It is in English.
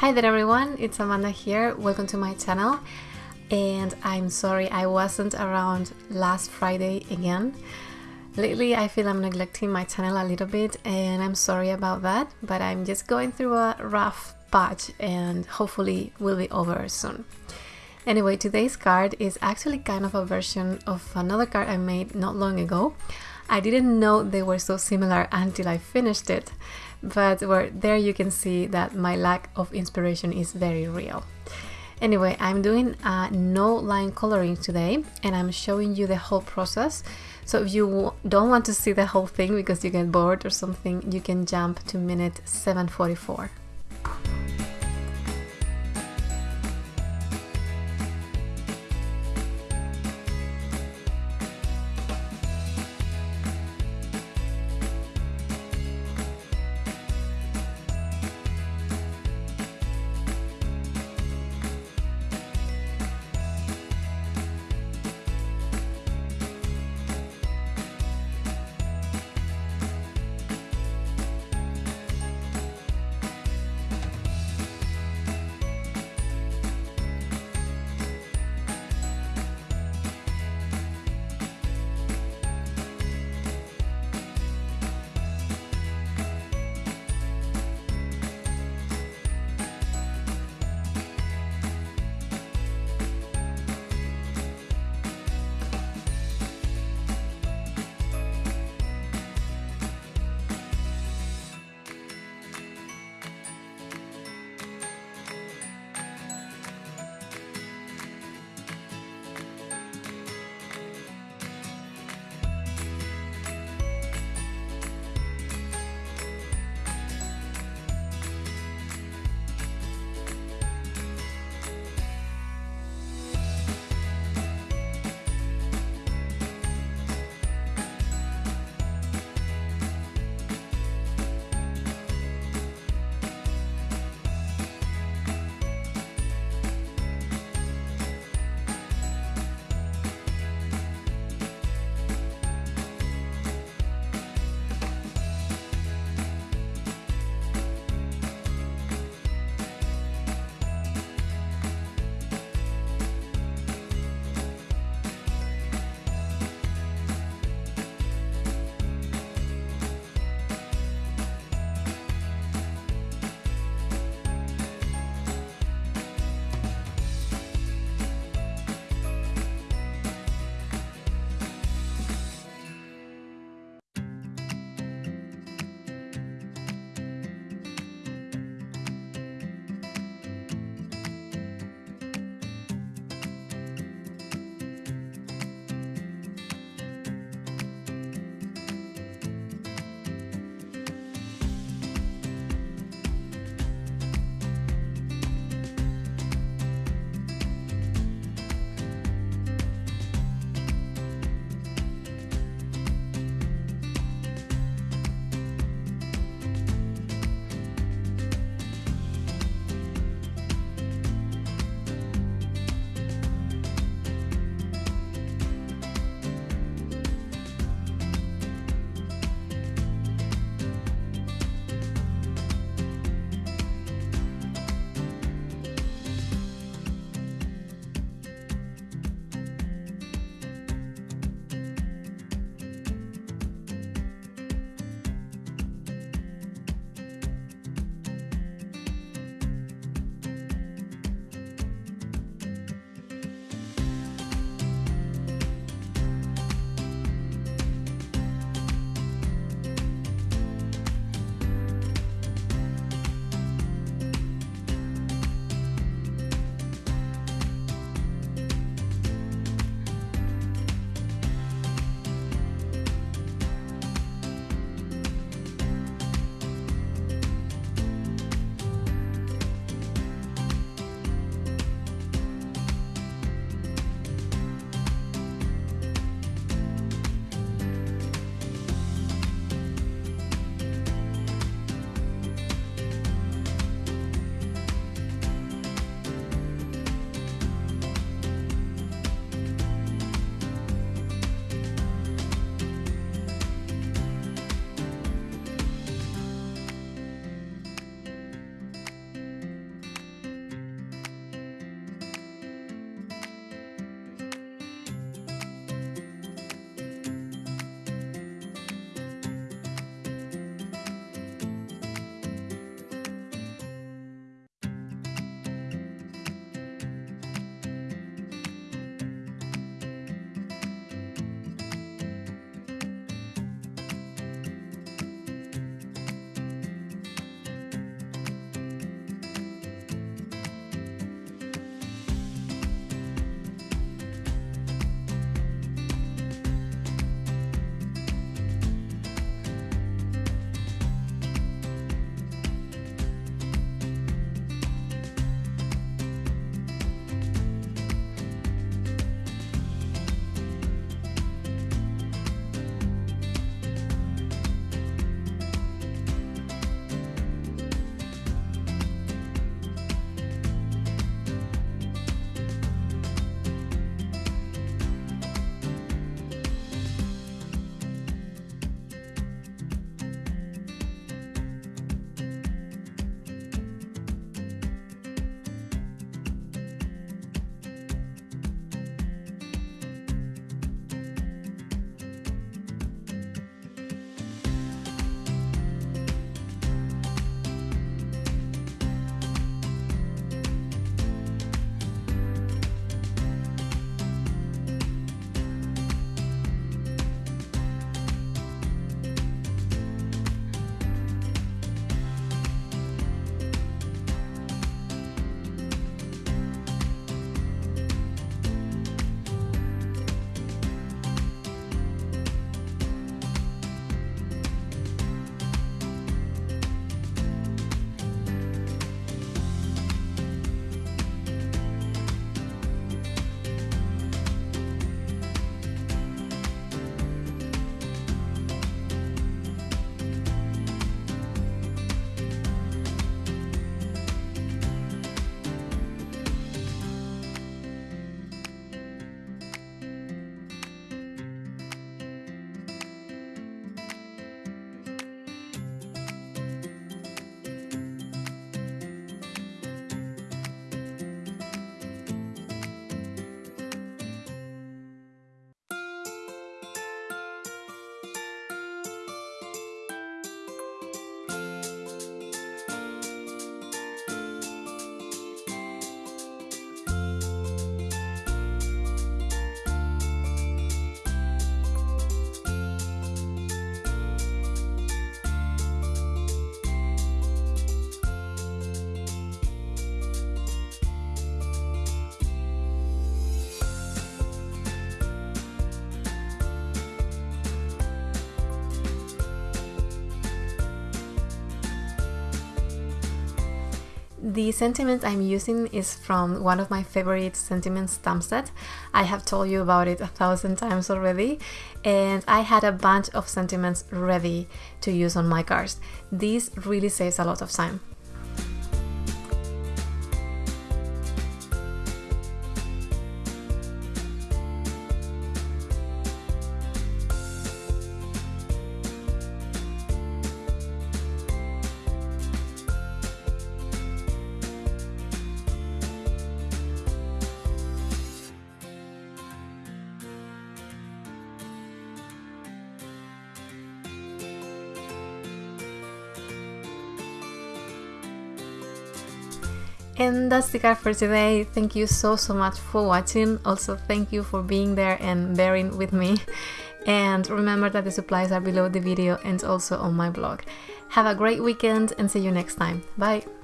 Hi there everyone, it's Amanda here. Welcome to my channel. And I'm sorry I wasn't around last Friday again. Lately I feel I'm neglecting my channel a little bit and I'm sorry about that, but I'm just going through a rough patch and hopefully will be over soon. Anyway, today's card is actually kind of a version of another card I made not long ago. I didn't know they were so similar until I finished it but where there you can see that my lack of inspiration is very real. Anyway, I'm doing no line coloring today and I'm showing you the whole process. So if you don't want to see the whole thing because you get bored or something, you can jump to minute 744. The sentiment I'm using is from one of my favorite sentiments stamp set. I have told you about it a thousand times already and I had a bunch of sentiments ready to use on my cards. This really saves a lot of time. And that's the card for today. Thank you so so much for watching. Also thank you for being there and bearing with me. And remember that the supplies are below the video and also on my blog. Have a great weekend and see you next time. Bye!